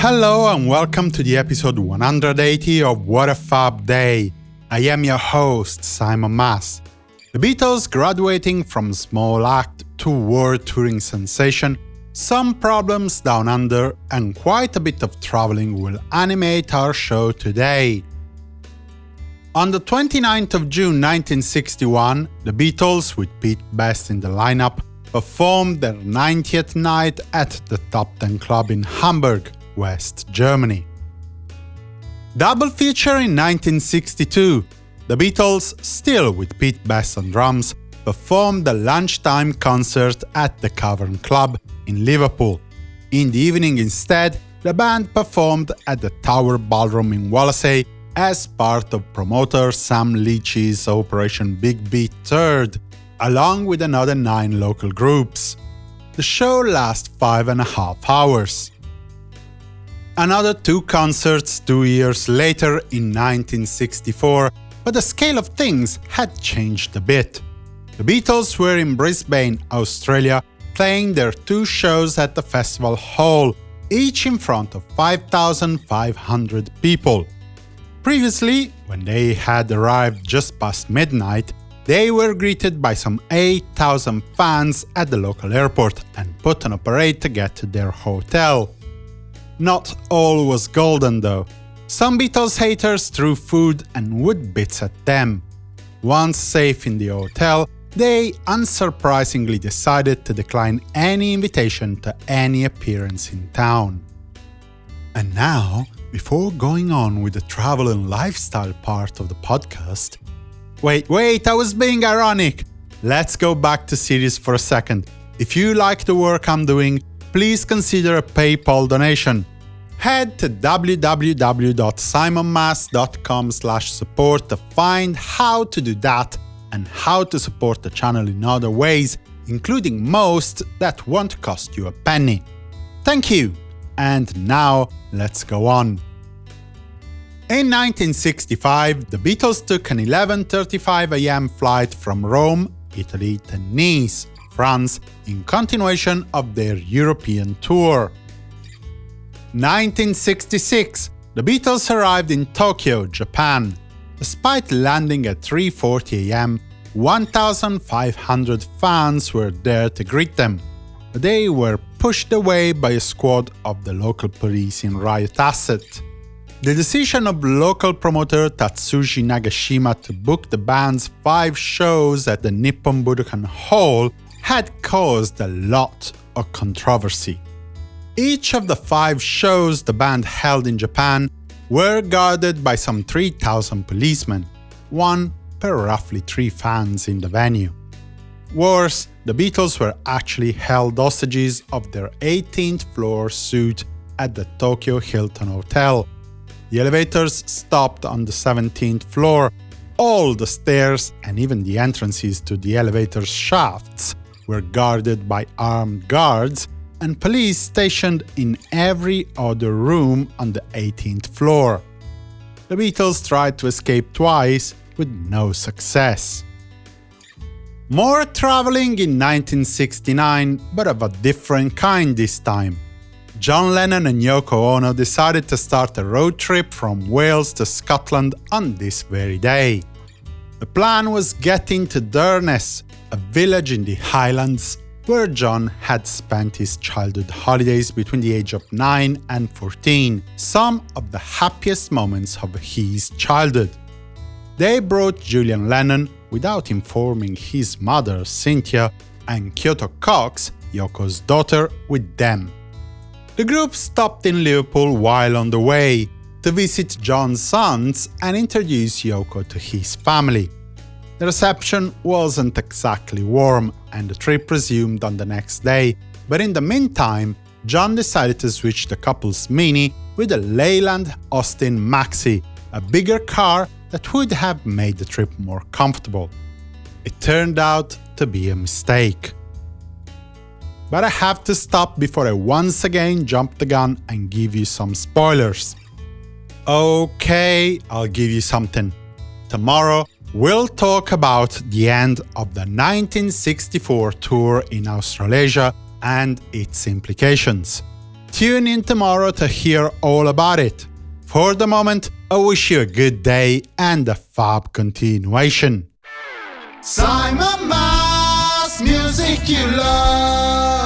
Hello and welcome to the episode 180 of What a Fab Day. I am your host, Simon Mas. The Beatles graduating from small act to world touring sensation, some problems down under, and quite a bit of traveling will animate our show today. On the 29th of June 1961, the Beatles, with Pete Best in the lineup, performed their 90th night at the Top Ten Club in Hamburg, West Germany. Double feature in 1962, the Beatles, still with Pete Best on drums, performed the lunchtime concert at the Cavern Club in Liverpool. In the evening instead, the band performed at the Tower Ballroom in Wallasey as part of promoter Sam Leach's Operation Big Beat Third, along with another nine local groups. The show lasted five and a half hours. Another two concerts two years later in 1964, but the scale of things had changed a bit. The Beatles were in Brisbane, Australia, playing their two shows at the festival hall, each in front of 5,500 people. Previously, when they had arrived just past midnight, they were greeted by some 8,000 fans at the local airport and put on a parade to get to their hotel. Not all was golden though. Some Beatles haters threw food and wood bits at them. Once safe in the hotel, they unsurprisingly decided to decline any invitation to any appearance in town. And now, before going on with the travel and lifestyle part of the podcast, wait, wait, I was being ironic! Let's go back to series for a second. If you like the work I'm doing, please consider a PayPal donation. Head to www.simonmas.com support to find how to do that and how to support the channel in other ways, including most that won't cost you a penny. Thank you! And now, let's go on. In 1965, the Beatles took an 11.35 am flight from Rome, Italy to Nice, France, in continuation of their European tour. 1966, the Beatles arrived in Tokyo, Japan. Despite landing at 3.40 am, 1,500 fans were there to greet them. They were pushed away by a squad of the local police in riot asset. The decision of local promoter Tatsuji Nagashima to book the band's five shows at the Nippon Budokan Hall had caused a lot of controversy. Each of the five shows the band held in Japan were guarded by some 3,000 policemen, one per roughly three fans in the venue. Worse, the Beatles were actually held hostages of their 18th floor suite at the Tokyo Hilton Hotel. The elevators stopped on the 17th floor, all the stairs and even the entrances to the elevator shafts were guarded by armed guards, and police stationed in every other room on the 18th floor. The Beatles tried to escape twice, with no success. More traveling in 1969, but of a different kind this time. John Lennon and Yoko Ono decided to start a road trip from Wales to Scotland on this very day. The plan was getting to Durness, a village in the Highlands where John had spent his childhood holidays between the age of 9 and 14, some of the happiest moments of his childhood. They brought Julian Lennon, without informing his mother, Cynthia, and Kyoko Cox, Yoko's daughter, with them. The group stopped in Liverpool while on the way to visit John's sons and introduce Yoko to his family. The reception wasn't exactly warm, and the trip resumed on the next day, but in the meantime, John decided to switch the couple's Mini with a Leyland Austin Maxi, a bigger car that would have made the trip more comfortable. It turned out to be a mistake. But I have to stop before I once again jump the gun and give you some spoilers. Okay, I'll give you something. Tomorrow, we'll talk about the end of the 1964 tour in Australasia and its implications. Tune in tomorrow to hear all about it. For the moment, I wish you a good day and a fab continuation. Simon Mas, music you love.